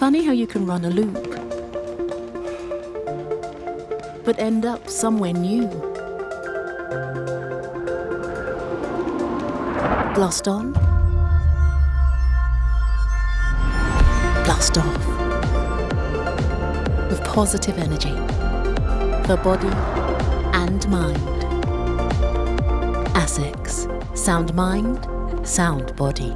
Funny how you can run a loop, but end up somewhere new. Blast on, blast off. With positive energy for body and mind. ASICS. Sound mind, sound body.